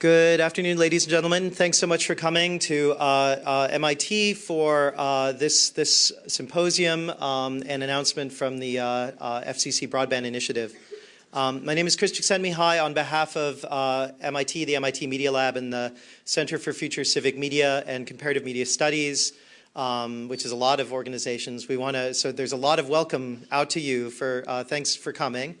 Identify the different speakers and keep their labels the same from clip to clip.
Speaker 1: Good afternoon, ladies and gentlemen. Thanks so much for coming to uh, uh, MIT for uh, this, this symposium um, and announcement from the uh, uh, FCC Broadband Initiative. Um, my name is Chris Csikszentmihalyi on behalf of uh, MIT, the MIT Media Lab, and the Center for Future Civic Media and Comparative Media Studies, um, which is a lot of organizations. We want to, so there's a lot of welcome out to you for, thanks for coming.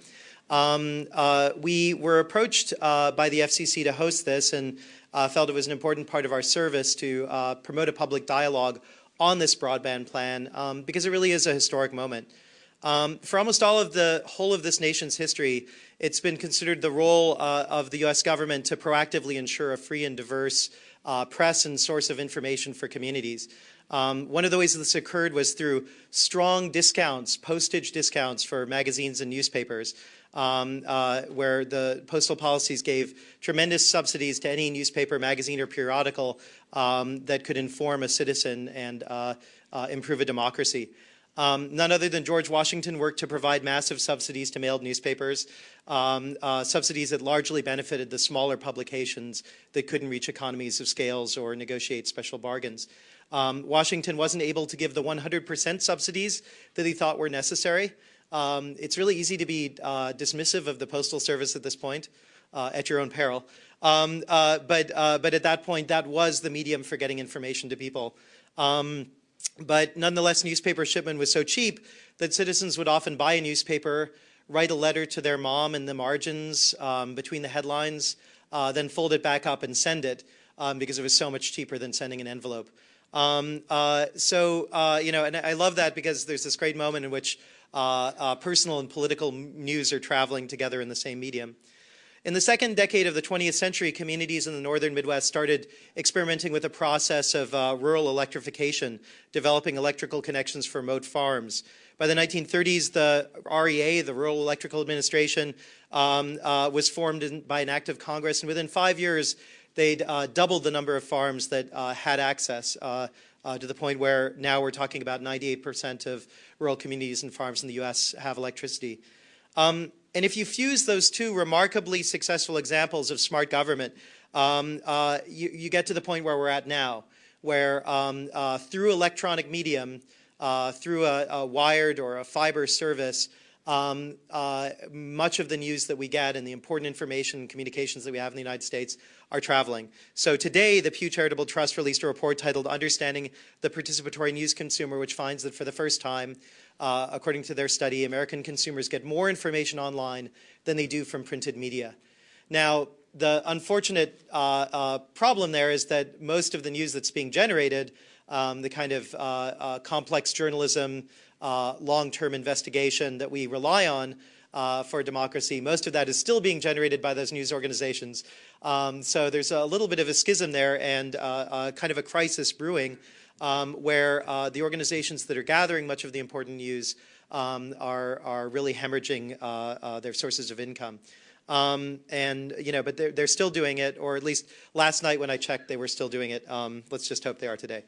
Speaker 1: Um, uh, we were approached uh, by the FCC to host this and uh, felt it was an important part of our service to uh, promote a public dialogue on this broadband plan um, because it really is a historic moment. Um, for almost all of the whole of this nation's history, it's been considered the role uh, of the U.S. government to proactively ensure a free and diverse uh, press and source of information for communities. Um, one of the ways this occurred was through strong discounts, postage discounts for magazines and newspapers um, uh, where the postal policies gave tremendous subsidies to any newspaper, magazine, or periodical um, that could inform a citizen and uh, uh, improve a democracy. Um, none other than George Washington worked to provide massive subsidies to mailed newspapers, um, uh, subsidies that largely benefited the smaller publications that couldn't reach economies of scales or negotiate special bargains. Um, Washington wasn't able to give the 100% subsidies that he thought were necessary. Um, it's really easy to be uh, dismissive of the Postal Service at this point, uh, at your own peril. Um, uh, but, uh, but at that point, that was the medium for getting information to people. Um, but nonetheless, newspaper shipment was so cheap that citizens would often buy a newspaper, write a letter to their mom in the margins um, between the headlines, uh, then fold it back up and send it um, because it was so much cheaper than sending an envelope. Um, uh, so, you know, and I love that because there's this great moment in which personal and political news are traveling together in the same medium. In the second decade of the 20th century, communities in the northern Midwest started experimenting with the process of uh, rural electrification, developing electrical connections for remote farms. By the 1930s, the REA, the Rural Electrical Administration, um, uh, was formed in, by an act of Congress, and within five years, they'd uh, doubled the number of farms that uh, had access uh, to the point where now we're talking about 98% of rural communities and farms in the U.S. have electricity. Um, and if you fuse those two remarkably successful examples of smart government, um, uh, you, you, get to the point where we're at now, where um, uh, through electronic medium, uh, through a, a, wired or a fiber service, um, uh, much of the news that we get and the important information and communications that we have in the United States are traveling. So today, the Pew Charitable Trust released a report titled Understanding the Participatory News Consumer, which finds that for the first time, uh, according to their study, American consumers get more information online than they do from printed media. Now, the unfortunate uh, uh, problem there is that most of the news that's being generated, um, the kind of uh, uh, complex journalism, uh, long-term investigation that we rely on, uh, for democracy. Most of that is still being generated by those news organizations. Um, so there's a little bit of a schism there and uh, uh, kind of a crisis brewing um, where uh, the organizations that are gathering much of the important news um, are, are really hemorrhaging uh, their sources of income. Um, and, you know, but they're, they're still doing it, or at least last night when I checked, they were still doing it. Um, let's just hope they are today.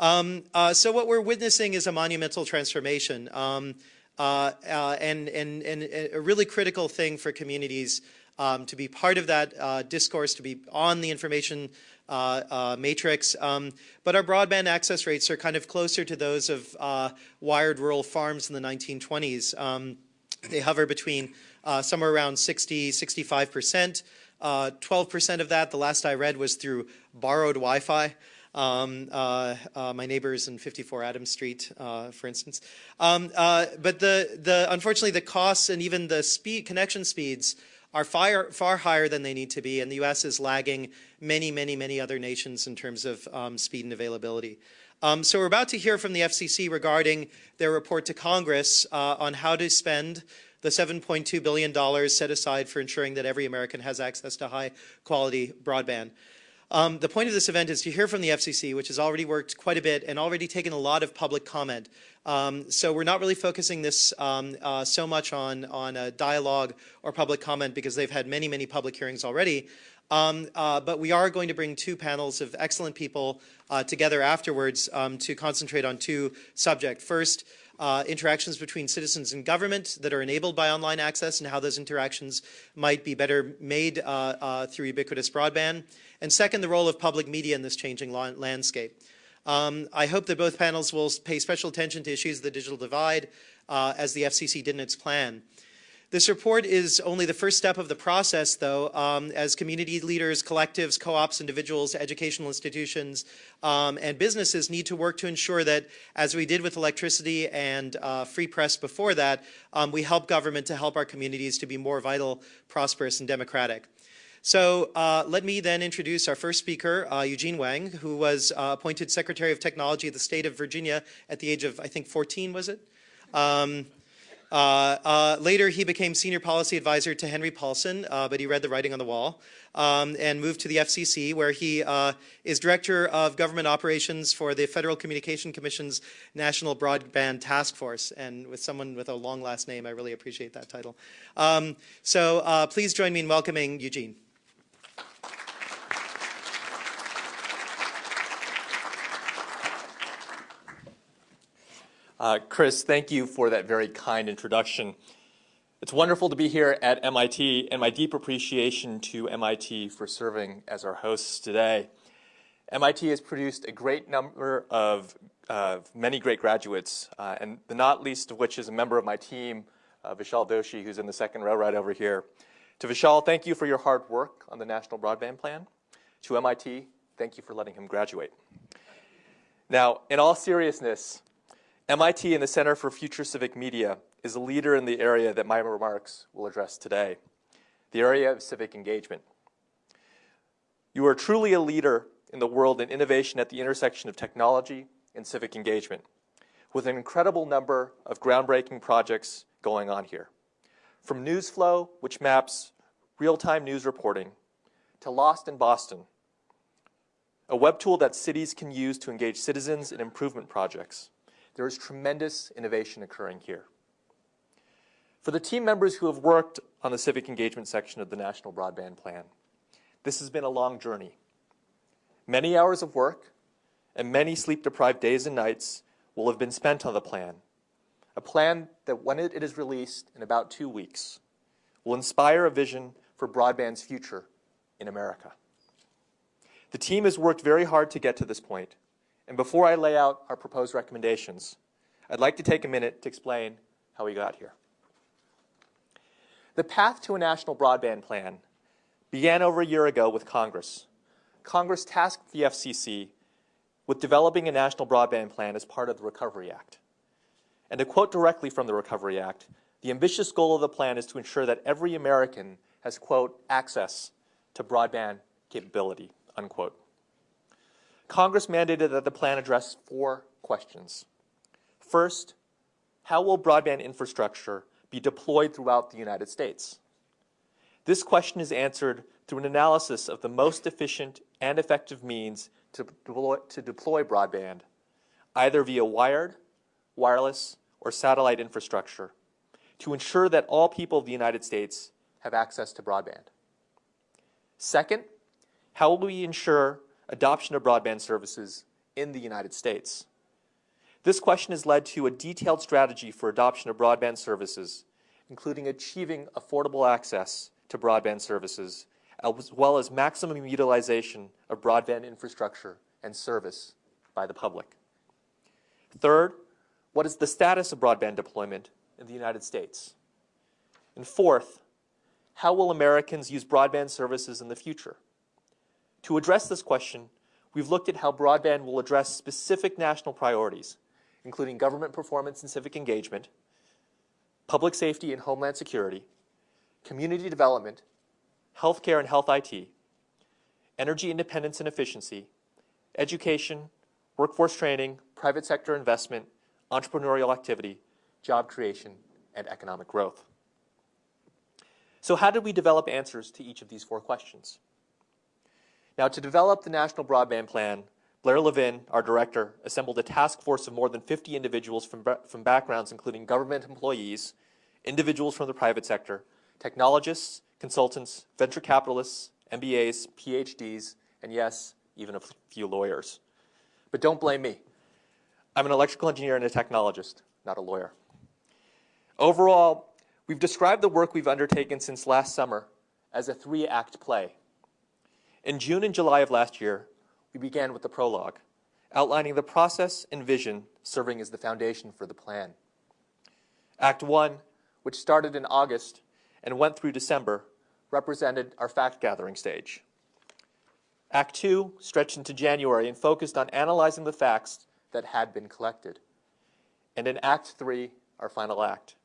Speaker 1: Um, uh, so what we're witnessing is a monumental transformation. Um, uh, uh, and, and, and a really critical thing for communities um, to be part of that uh, discourse, to be on the information uh, uh, matrix. Um, but our broadband access rates are kind of closer to those of wired rural farms in the 1920s. Um, they hover between somewhere around 60, 65%. 12% of that, the last I read, was through borrowed Wi-Fi. Um, uh, uh, my neighbors in 54 Adams Street, uh, for instance. Um, uh, but the, the, unfortunately, the costs and even the speed, connection speeds are far, far higher than they need to be, and the U.S. is lagging many, many, many other nations in terms of um, speed and availability. Um, so we're about to hear from the FCC regarding their report to Congress uh, on how to spend the $7.2 billion set aside for ensuring that every American has access to high quality broadband. Um, the point of this event is to hear from the FCC, which has already worked quite a bit and already taken a lot of public comment. Um, so we're not really focusing this um, uh, so much on, on a dialogue or public comment because they've had many, many public hearings already. Um, uh, but we are going to bring two panels of excellent people uh, together afterwards um, to concentrate on two subjects. First, uh, interactions between citizens and government that are enabled by online access and how those interactions might be better made uh, uh, through ubiquitous broadband. And second, the role of public media in this changing landscape. Um, I hope that both panels will pay special attention to issues of the digital divide uh, as the FCC did in its plan. This report is only the first step of the process, though, um, as community leaders, collectives, co-ops, individuals, educational institutions, um, and businesses need to work to ensure that, as we did with electricity and uh, free press before that, um, we help government to help our communities to be more vital, prosperous, and democratic. So uh, let me then introduce our first speaker, uh, Eugene Huang, who was uh, appointed Secretary of Technology of the state of Virginia at the age of, I think, 14, was it? Um, later, he became senior policy advisor to Henry Paulson, uh, but he read the writing on the wall, um, and moved to the FCC, where he is director of government operations for the Federal Communication Commission's National Broadband Task Force. And with someone with a long last name, I really appreciate that title. Um, so please join me in welcoming Eugene.
Speaker 2: Uh, Chris, thank you for that very kind introduction. It's wonderful to be here at MIT, and my deep appreciation to MIT for serving as our hosts today. MIT has produced a great number of uh, many great graduates, uh, and the not least of which is a member of my team, uh, Vishal Doshi, who's in the second row right over here. To Vishal, thank you for your hard work on the National Broadband Plan. To MIT, thank you for letting him graduate. Now, in all seriousness, MIT and the Center for Future Civic Media is a leader in the area that my remarks will address today, the area of civic engagement. You are truly a leader in the world in innovation at the intersection of technology and civic engagement, with an incredible number of groundbreaking projects going on here. From NewsFlow, which maps real-time news reporting, to Lost in Boston, a web tool that cities can use to engage citizens in improvement projects, there is tremendous innovation occurring here. For the team members who have worked on the civic engagement section of the National Broadband Plan, this has been a long journey. Many hours of work and many sleep-deprived days and nights will have been spent on the plan, a plan that when it is released in about two weeks, will inspire a vision for broadband's future in America. The team has worked very hard to get to this point, and before I lay out our proposed recommendations, I'd like to take a minute to explain how we got here. The path to a national broadband plan began over a year ago with Congress. Congress tasked the FCC with developing a national broadband plan as part of the Recovery Act. And to quote directly from the Recovery Act, the ambitious goal of the plan is to ensure that every American has, quote, access to broadband capability, unquote. Congress mandated that the plan address four questions. First, how will broadband infrastructure be deployed throughout the United States? This question is answered through an analysis of the most efficient and effective means to deploy, to deploy broadband, either via wired, wireless, or satellite infrastructure, to ensure that all people of the United States have access to broadband. Second, how will we ensure adoption of broadband services in the United States. This question has led to a detailed strategy for adoption of broadband services, including achieving affordable access to broadband services, as well as maximum utilization of broadband infrastructure and service by the public. Third, what is the status of broadband deployment in the United States? And fourth, how will Americans use broadband services in the future? To address this question, we've looked at how broadband will address specific national priorities, including government performance and civic engagement, public safety and homeland security, community development, healthcare and health IT, energy independence and efficiency, education, workforce training, private sector investment, entrepreneurial activity, job creation, and economic growth. So how did we develop answers to each of these four questions? Now, to develop the National Broadband Plan, Blair Levin, our director, assembled a task force of more than 50 individuals from, from backgrounds including government employees, individuals from the private sector, technologists, consultants, venture capitalists, MBAs, PhDs, and yes, even a few lawyers. But don't blame me. I'm an electrical engineer and a technologist. not a lawyer. Overall, we've described the work we've undertaken since last summer as a three-act play. In June and July of last year, we began with the prologue, outlining the process and vision serving as the foundation for the plan. Act 1, which started in August and went through December, represented our fact-gathering stage. Act 2 stretched into January and focused on analyzing the facts that had been collected. And in Act 3, our final act,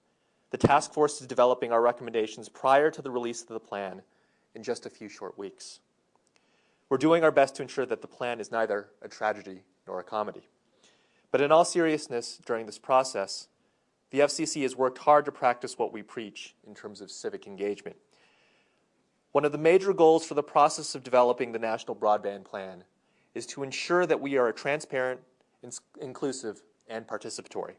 Speaker 2: the task force is developing our recommendations prior to the release of the plan in just a few short weeks. We're doing our best to ensure that the plan is neither a tragedy nor a comedy. But in all seriousness, during this process, the FCC has worked hard to practice what we preach in terms of civic engagement. One of the major goals for the process of developing the National Broadband Plan is to ensure that we are transparent, inclusive, and participatory.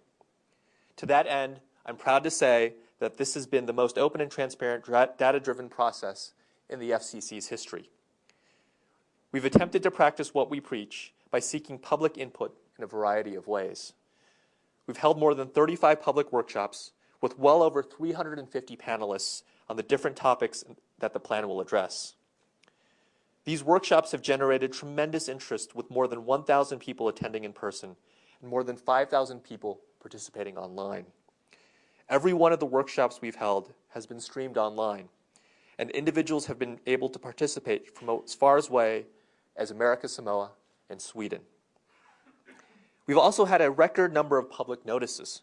Speaker 2: To that end, I'm proud to say that this has been the most open and transparent data-driven process in the FCC's history. We've attempted to practice what we preach by seeking public input in a variety of ways. We've held more than 35 public workshops with well over 350 panelists on the different topics that the plan will address. These workshops have generated tremendous interest with more than 1,000 people attending in person and more than 5,000 people participating online. Every one of the workshops we've held has been streamed online, and individuals have been able to participate from as far as away as America Samoa and Sweden. We've also had a record number of public notices.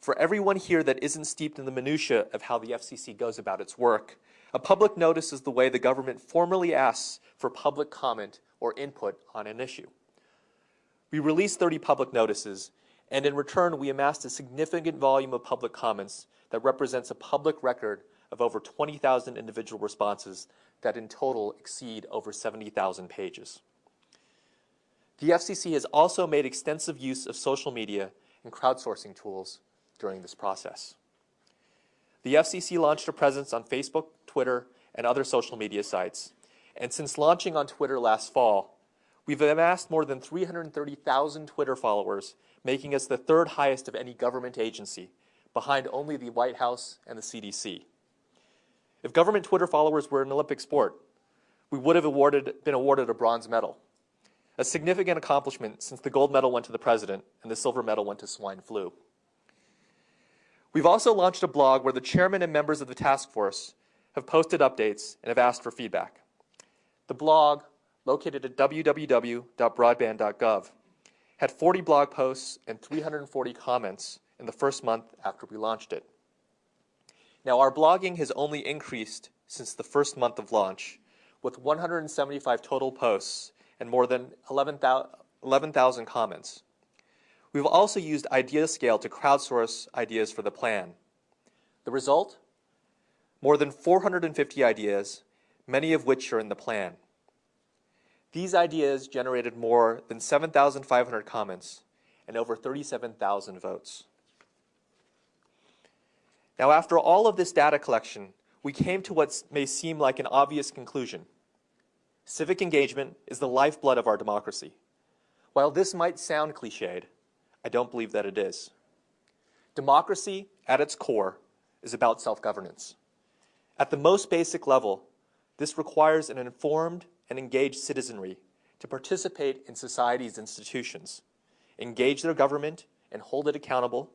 Speaker 2: For everyone here that isn't steeped in the minutiae of how the FCC goes about its work, a public notice is the way the government formally asks for public comment or input on an issue. We released 30 public notices, and in return, we amassed a significant volume of public comments that represents a public record of over 20,000 individual responses that in total exceed over 70,000 pages. The FCC has also made extensive use of social media and crowdsourcing tools during this process. The FCC launched a presence on Facebook, Twitter, and other social media sites, and since launching on Twitter last fall, we've amassed more than 330,000 Twitter followers, making us the third highest of any government agency, behind only the White House and the CDC. If government Twitter followers were an Olympic sport, we would have awarded, been awarded a bronze medal, a significant accomplishment since the gold medal went to the president and the silver medal went to swine flu. We've also launched a blog where the chairman and members of the task force have posted updates and have asked for feedback. The blog, located at www.broadband.gov, had 40 blog posts and 340 comments in the first month after we launched it. Now, our blogging has only increased since the first month of launch, with 175 total posts and more than 11,000 11, comments. We've also used IdeaScale to crowdsource ideas for the plan. The result? More than 450 ideas, many of which are in the plan. These ideas generated more than 7,500 comments and over 37,000 votes. Now, after all of this data collection, we came to what may seem like an obvious conclusion. Civic engagement is the lifeblood of our democracy. While this might sound cliched, I don't believe that it is. Democracy, at its core, is about self-governance. At the most basic level, this requires an informed and engaged citizenry to participate in society's institutions, engage their government, and hold it accountable,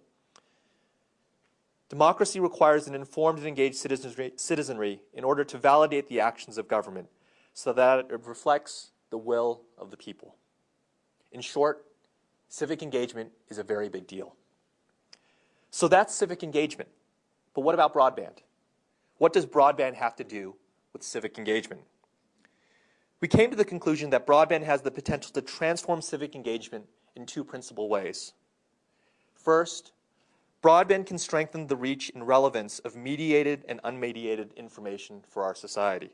Speaker 2: Democracy requires an informed and engaged citizenry in order to validate the actions of government so that it reflects the will of the people. In short, civic engagement is a very big deal. So that's civic engagement. But what about broadband? What does broadband have to do with civic engagement? We came to the conclusion that broadband has the potential to transform civic engagement in two principal ways. First, Broadband can strengthen the reach and relevance of mediated and unmediated information for our society.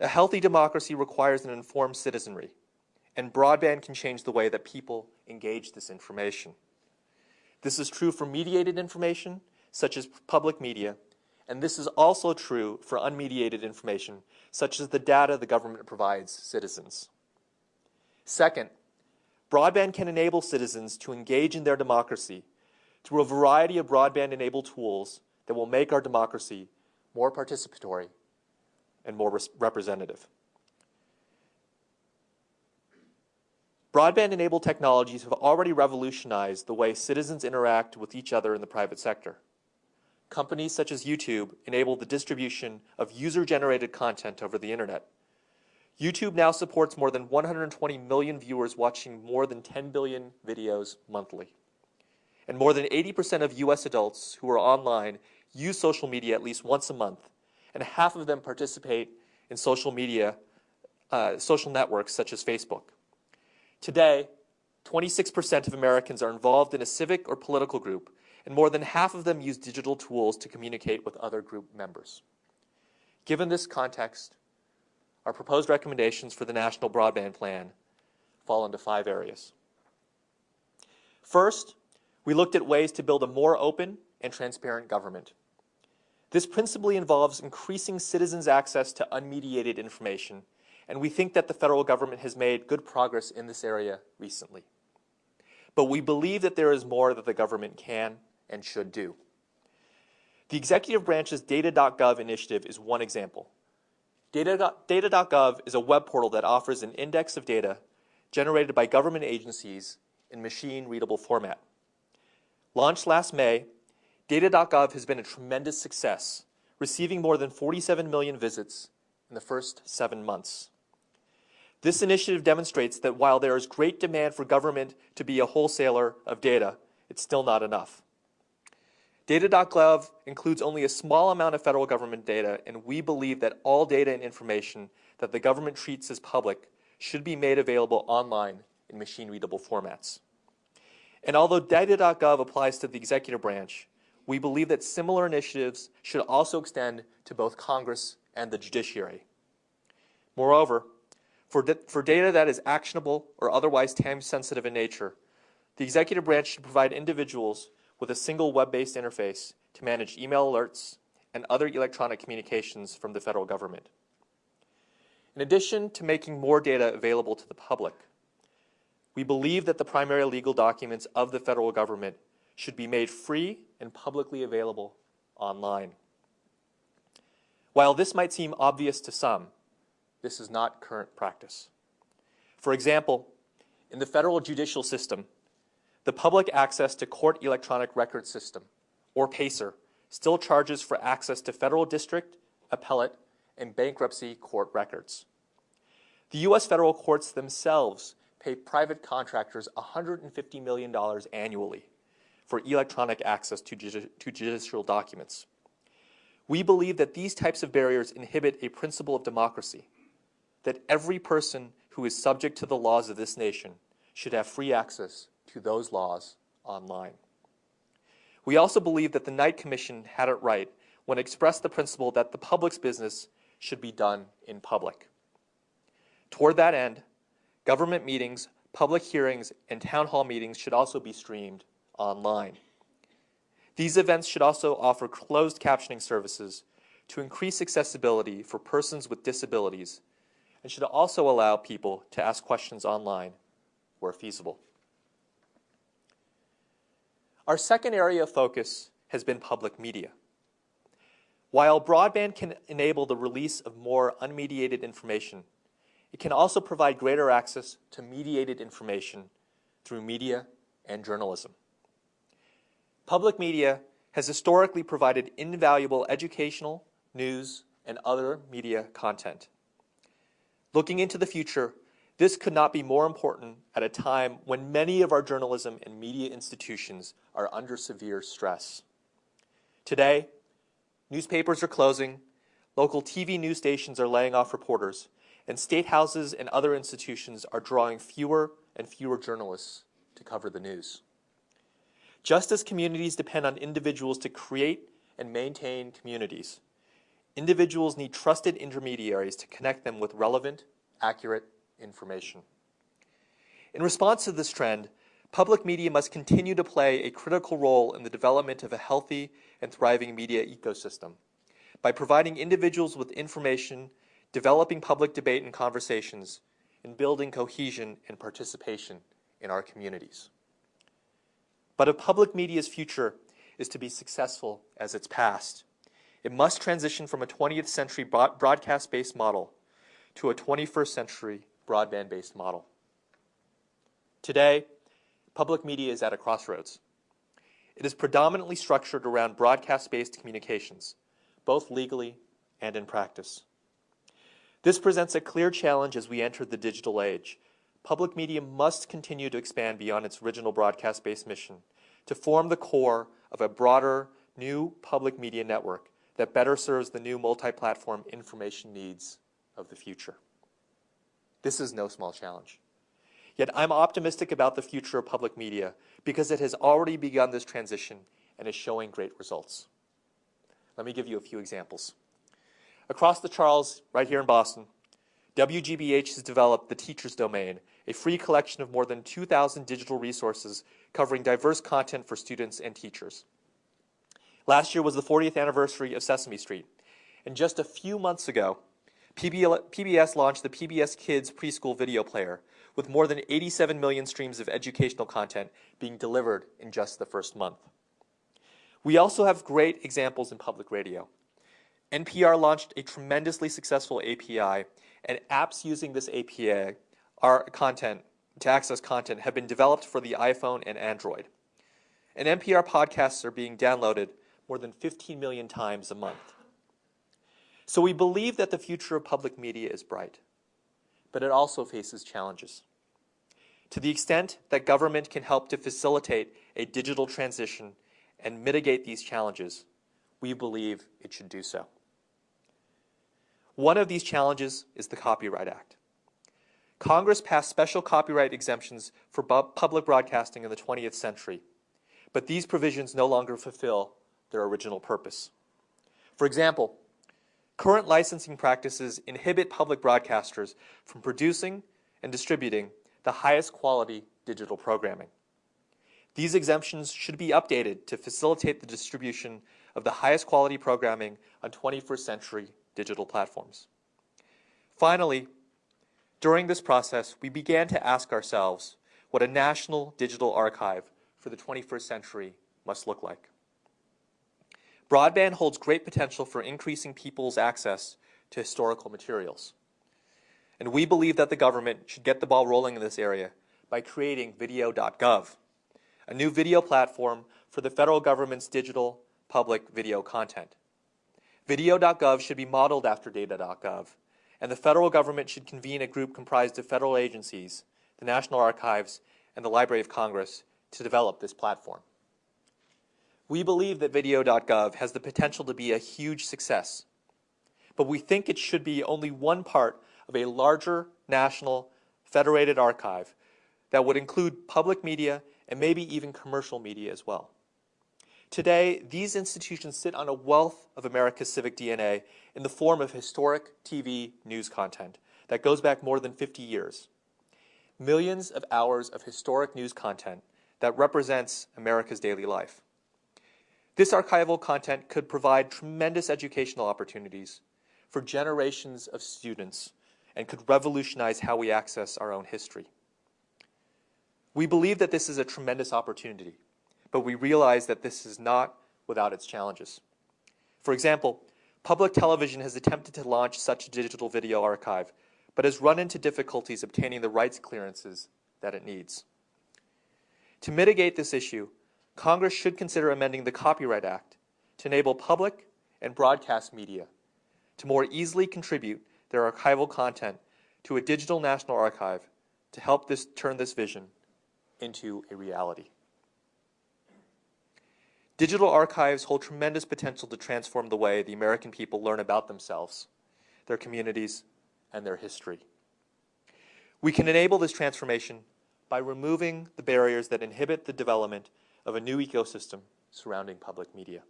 Speaker 2: A healthy democracy requires an informed citizenry, and broadband can change the way that people engage this information. This is true for mediated information, such as public media, and this is also true for unmediated information, such as the data the government provides citizens. Second, broadband can enable citizens to engage in their democracy through a variety of broadband-enabled tools that will make our democracy more participatory and more representative. Broadband-enabled technologies have already revolutionized the way citizens interact with each other in the private sector. Companies such as YouTube enable the distribution of user-generated content over the internet. YouTube now supports more than 120 million viewers watching more than 10 billion videos monthly. And more than 80% of US adults who are online use social media at least once a month, and half of them participate in social media, uh, social networks such as Facebook. Today, 26% of Americans are involved in a civic or political group, and more than half of them use digital tools to communicate with other group members. Given this context, our proposed recommendations for the National Broadband Plan fall into five areas. First, we looked at ways to build a more open and transparent government. This principally involves increasing citizens' access to unmediated information and we think that the federal government has made good progress in this area recently. But we believe that there is more that the government can and should do. The executive branch's data.gov initiative is one example. Data.gov is a web portal that offers an index of data generated by government agencies in machine-readable format. Launched last May, Data.gov has been a tremendous success, receiving more than 47 million visits in the first seven months. This initiative demonstrates that while there is great demand for government to be a wholesaler of data, it's still not enough. Data.gov includes only a small amount of federal government data, and we believe that all data and information that the government treats as public should be made available online in machine-readable formats. And although Data.gov applies to the executive branch, we believe that similar initiatives should also extend to both Congress and the judiciary. Moreover, for, for data that is actionable or otherwise time-sensitive in nature, the executive branch should provide individuals with a single web-based interface to manage email alerts and other electronic communications from the federal government. In addition to making more data available to the public, we believe that the primary legal documents of the federal government should be made free and publicly available online. While this might seem obvious to some, this is not current practice. For example, in the federal judicial system, the Public Access to Court Electronic Record System, or PACER, still charges for access to federal district, appellate, and bankruptcy court records. The U.S. federal courts themselves pay private contractors $150 million annually for electronic access to, to judicial documents. We believe that these types of barriers inhibit a principle of democracy that every person who is subject to the laws of this nation should have free access to those laws online. We also believe that the Knight Commission had it right when it expressed the principle that the public's business should be done in public. Toward that end, government meetings, public hearings, and town hall meetings should also be streamed online. These events should also offer closed captioning services to increase accessibility for persons with disabilities and should also allow people to ask questions online where feasible. Our second area of focus has been public media. While broadband can enable the release of more unmediated information, it can also provide greater access to mediated information through media and journalism. Public media has historically provided invaluable educational, news, and other media content. Looking into the future, this could not be more important at a time when many of our journalism and media institutions are under severe stress. Today, newspapers are closing, local TV news stations are laying off reporters, and state houses and other institutions are drawing fewer and fewer journalists to cover the news. Just as communities depend on individuals to create and maintain communities, Individuals need trusted intermediaries to connect them with relevant, accurate information. In response to this trend, public media must continue to play a critical role in the development of a healthy and thriving media ecosystem by providing individuals with information, developing public debate and conversations, and building cohesion and participation in our communities. But if public media's future is to be successful as its past, it must transition from a 20th century broadcast based model to a 21st century broadband based model. Today, public media is at a crossroads. It is predominantly structured around broadcast based communications, both legally and in practice. This presents a clear challenge as we enter the digital age. Public media must continue to expand beyond its original broadcast based mission to form the core of a broader, new public media network that better serves the new multi platform information needs of the future. This is no small challenge. Yet I'm optimistic about the future of public media because it has already begun this transition and is showing great results. Let me give you a few examples. Across the Charles, right here in Boston, WGBH has developed the Teacher's Domain, a free collection of more than 2,000 digital resources covering diverse content for students and teachers. Last year was the 40th anniversary of Sesame Street, and just a few months ago, PBS launched the PBS Kids Preschool Video Player, with more than 87 million streams of educational content being delivered in just the first month. We also have great examples in public radio. NPR launched a tremendously successful API, and apps using this API our content to access content have been developed for the iPhone and Android. And NPR podcasts are being downloaded more than 15 million times a month. So we believe that the future of public media is bright, but it also faces challenges. To the extent that government can help to facilitate a digital transition and mitigate these challenges, we believe it should do so. One of these challenges is the Copyright Act. Congress passed special copyright exemptions for public broadcasting in the 20th century, but these provisions no longer fulfill their original purpose. For example, current licensing practices inhibit public broadcasters from producing and distributing the highest quality digital programming. These exemptions should be updated to facilitate the distribution of the highest quality programming on 21st century digital platforms. Finally, during this process, we began to ask ourselves what a national digital archive for the 21st century must look like. Broadband holds great potential for increasing people's access to historical materials. And we believe that the government should get the ball rolling in this area by creating video.gov, a new video platform for the federal government's digital public video content. Video.gov should be modeled after data.gov, and the federal government should convene a group comprised of federal agencies, the National Archives, and the Library of Congress to develop this platform. We believe that video.gov has the potential to be a huge success, but we think it should be only one part of a larger national federated archive that would include public media and maybe even commercial media as well. Today, these institutions sit on a wealth of America's civic DNA in the form of historic TV news content that goes back more than 50 years. Millions of hours of historic news content that represents America's daily life. This archival content could provide tremendous educational opportunities for generations of students and could revolutionize how we access our own history. We believe that this is a tremendous opportunity, but we realize that this is not without its challenges. For example, public television has attempted to launch such a digital video archive, but has run into difficulties obtaining the rights clearances that it needs. To mitigate this issue, Congress should consider amending the Copyright Act to enable public and broadcast media to more easily contribute their archival content to a digital national archive to help this turn this vision into a reality. Digital archives hold tremendous potential to transform the way the American people learn about themselves, their communities, and their history. We can enable this transformation by removing the barriers that inhibit the development of a new ecosystem surrounding public media.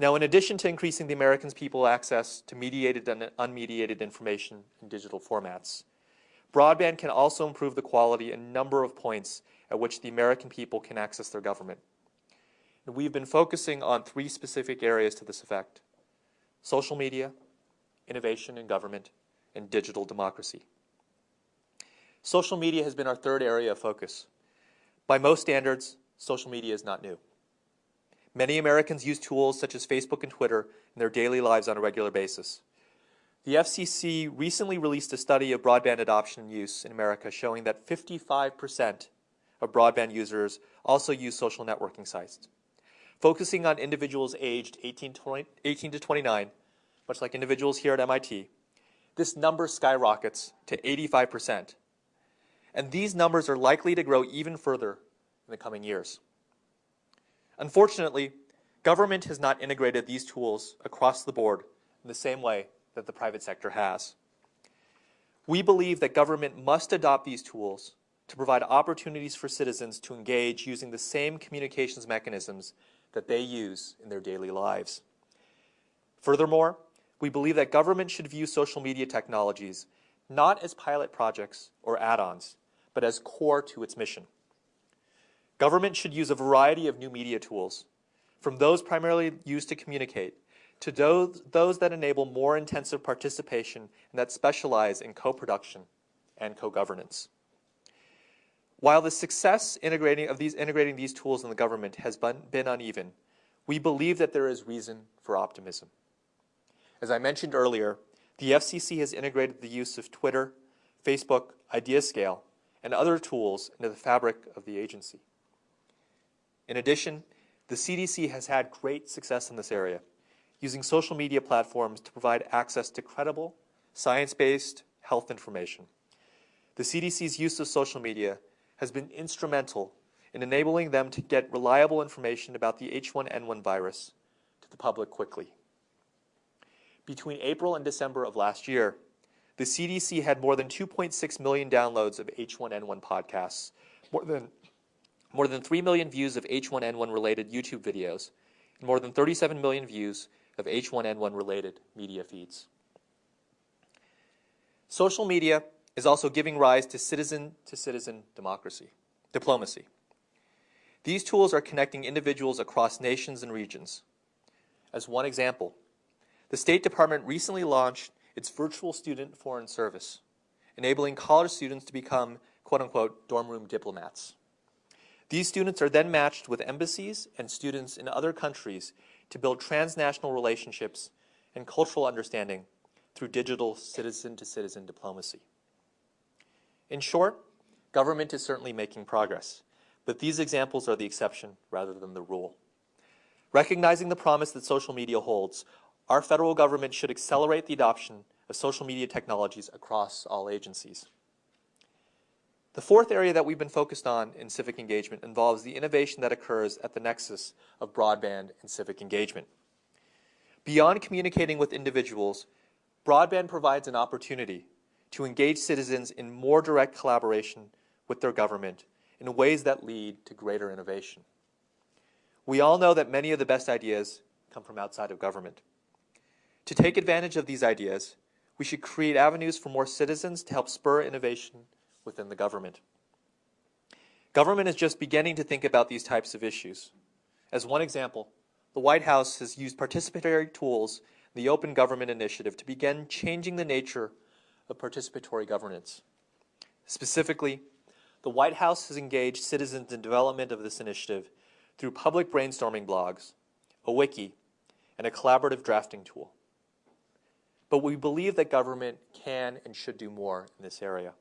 Speaker 2: Now, in addition to increasing the American people's access to mediated and unmediated information in digital formats, broadband can also improve the quality and number of points at which the American people can access their government. We've been focusing on three specific areas to this effect social media, innovation in government, and digital democracy. Social media has been our third area of focus. By most standards, social media is not new. Many Americans use tools such as Facebook and Twitter in their daily lives on a regular basis. The FCC recently released a study of broadband adoption and use in America showing that 55% of broadband users also use social networking sites. Focusing on individuals aged 18 to, 20, 18 to 29, much like individuals here at MIT, this number skyrockets to 85%. And these numbers are likely to grow even further in the coming years. Unfortunately, government has not integrated these tools across the board in the same way that the private sector has. We believe that government must adopt these tools to provide opportunities for citizens to engage using the same communications mechanisms that they use in their daily lives. Furthermore, we believe that government should view social media technologies not as pilot projects or add-ons, but as core to its mission. Government should use a variety of new media tools, from those primarily used to communicate, to those, that enable more intensive participation and that specialize in co-production and co-governance. While the success integrating of these, integrating these tools in the government has been, been uneven, we believe that there is reason for optimism. As I mentioned earlier, the FCC has integrated the use of Twitter, Facebook, IdeaScale, and other tools into the fabric of the agency. In addition, the CDC has had great success in this area, using social media platforms to provide access to credible, science-based health information. The CDC's use of social media has been instrumental in enabling them to get reliable information about the H1N1 virus to the public quickly. Between April and December of last year, the CDC had more than 2.6 million downloads of H1N1 podcasts, more than more than 3 million views of H1N1 related YouTube videos, and more than 37 million views of H1N1 related media feeds. Social media is also giving rise to citizen to citizen democracy, diplomacy. These tools are connecting individuals across nations and regions. As one example, the State Department recently launched its virtual student foreign service, enabling college students to become quote unquote dorm room diplomats. These students are then matched with embassies and students in other countries to build transnational relationships and cultural understanding through digital citizen-to-citizen -citizen diplomacy. In short, government is certainly making progress, but these examples are the exception rather than the rule. Recognizing the promise that social media holds, our federal government should accelerate the adoption of social media technologies across all agencies. The fourth area that we've been focused on in civic engagement involves the innovation that occurs at the nexus of broadband and civic engagement. Beyond communicating with individuals, broadband provides an opportunity to engage citizens in more direct collaboration with their government in ways that lead to greater innovation. We all know that many of the best ideas come from outside of government. To take advantage of these ideas, we should create avenues for more citizens to help spur innovation within the government. Government is just beginning to think about these types of issues. As one example, the White House has used participatory tools the Open Government Initiative to begin changing the nature of participatory governance. Specifically, the White House has engaged citizens in development of this initiative through public brainstorming blogs, a wiki, and a collaborative drafting tool. But we believe that government can and should do more in this area.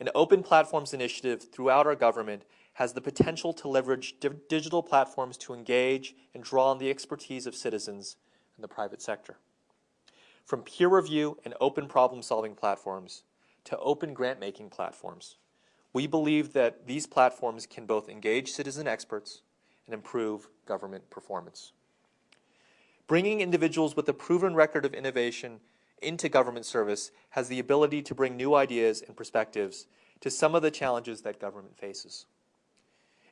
Speaker 2: An open platforms initiative throughout our government has the potential to leverage di digital platforms to engage and draw on the expertise of citizens in the private sector. From peer review and open problem-solving platforms to open grant-making platforms, we believe that these platforms can both engage citizen experts and improve government performance. Bringing individuals with a proven record of innovation into government service has the ability to bring new ideas and perspectives to some of the challenges that government faces.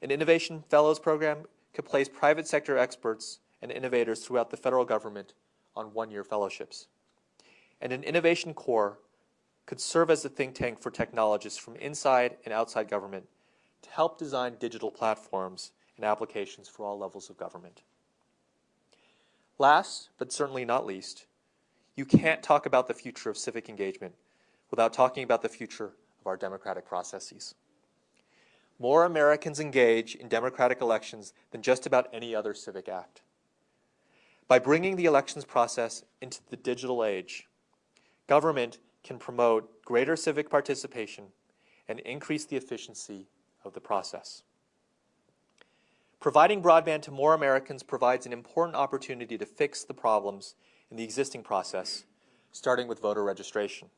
Speaker 2: An Innovation Fellows program could place private sector experts and innovators throughout the federal government on one-year fellowships. And an Innovation Corps could serve as a think tank for technologists from inside and outside government to help design digital platforms and applications for all levels of government. Last, but certainly not least, you can't talk about the future of civic engagement without talking about the future of our democratic processes. more Americans engage in democratic elections than just about any other civic act. By bringing the elections process into the digital age, government can promote greater civic participation and increase the efficiency of the process. Providing broadband to more Americans provides an important opportunity to fix the problems in the existing process, starting with voter registration.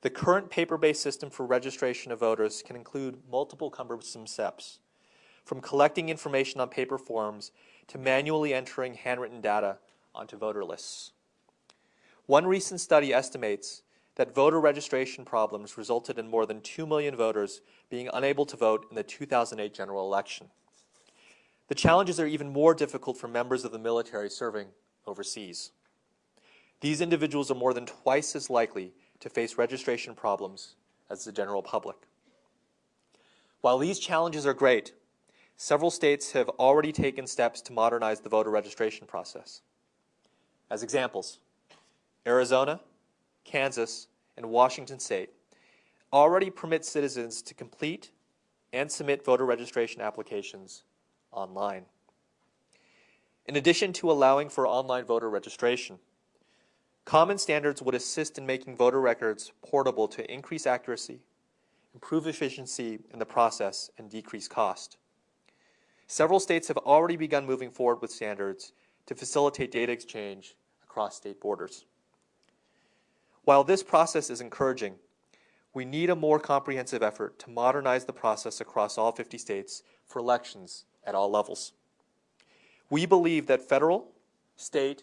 Speaker 2: The current paper-based system for registration of voters can include multiple cumbersome steps, from collecting information on paper forms to manually entering handwritten data onto voter lists. One recent study estimates that voter registration problems resulted in more than 2 million voters being unable to vote in the 2008 general election. The challenges are even more difficult for members of the military serving overseas. These individuals are more than twice as likely to face registration problems as the general public. While these challenges are great, several states have already taken steps to modernize the voter registration process. As examples, Arizona, Kansas, and Washington state already permit citizens to complete and submit voter registration applications online. In addition to allowing for online voter registration, common standards would assist in making voter records portable to increase accuracy, improve efficiency in the process, and decrease cost. Several states have already begun moving forward with standards to facilitate data exchange across state borders. While this process is encouraging, we need a more comprehensive effort to modernize the process across all 50 states for elections at all levels. We believe that federal, state,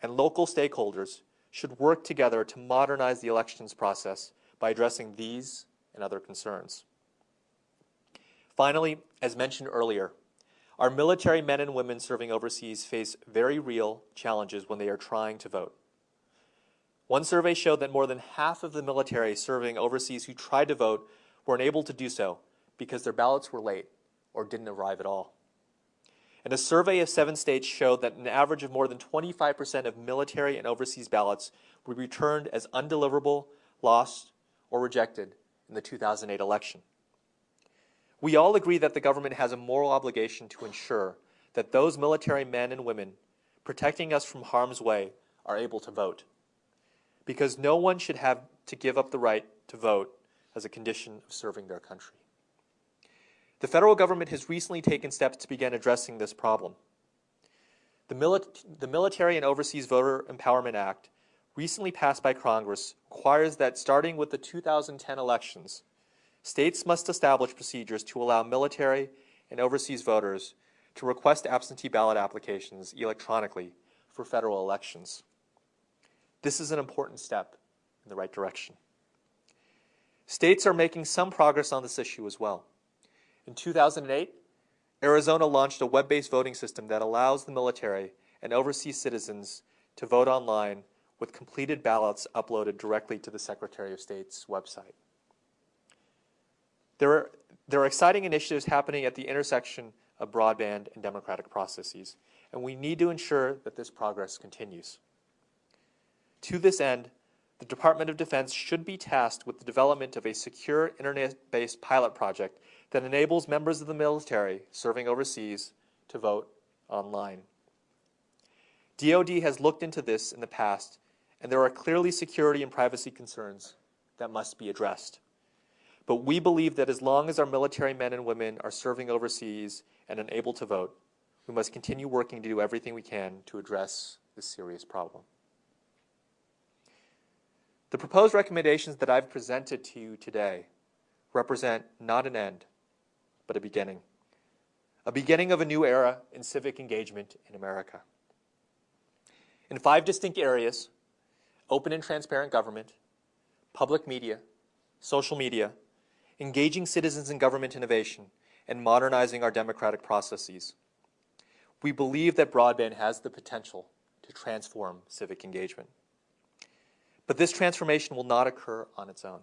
Speaker 2: and local stakeholders should work together to modernize the elections process by addressing these and other concerns. Finally, as mentioned earlier, our military men and women serving overseas face very real challenges when they are trying to vote. One survey showed that more than half of the military serving overseas who tried to vote were unable to do so because their ballots were late or didn't arrive at all. And a survey of seven states showed that an average of more than 25% of military and overseas ballots were returned as undeliverable, lost, or rejected in the 2008 election. We all agree that the government has a moral obligation to ensure that those military men and women protecting us from harm's way are able to vote. Because no one should have to give up the right to vote as a condition of serving their country. The federal government has recently taken steps to begin addressing this problem. The, the, Military and Overseas Voter Empowerment Act, recently passed by Congress, requires that starting with the 2010 elections, states must establish procedures to allow military and overseas voters to request absentee ballot applications electronically for federal elections. This is an important step in the right direction. States are making some progress on this issue as well. In 2008, Arizona launched a web-based voting system that allows the military and overseas citizens to vote online with completed ballots uploaded directly to the Secretary of State's website. There are, there are exciting initiatives happening at the intersection of broadband and democratic processes, and we need to ensure that this progress continues. To this end, the Department of Defense should be tasked with the development of a secure internet-based pilot project that enables members of the military serving overseas to vote online. DoD has looked into this in the past, and there are clearly security and privacy concerns that must be addressed. But we believe that as long as our military men and women are serving overseas and unable to vote, we must continue working to do everything we can to address this serious problem. The proposed recommendations that I've presented to you today represent not an end, but a beginning. A beginning of a new era in civic engagement in America. In five distinct areas, open and transparent government, public media, social media, engaging citizens in government innovation, and modernizing our democratic processes. We believe that broadband has the potential to transform civic engagement. But this transformation will not occur on its own.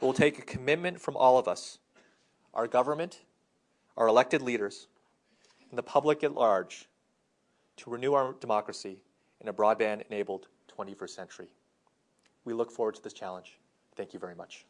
Speaker 2: It will take a commitment from all of us our government, our elected leaders, and the public at large to renew our democracy in a broadband-enabled 21st century. We look forward to this challenge. Thank you very much.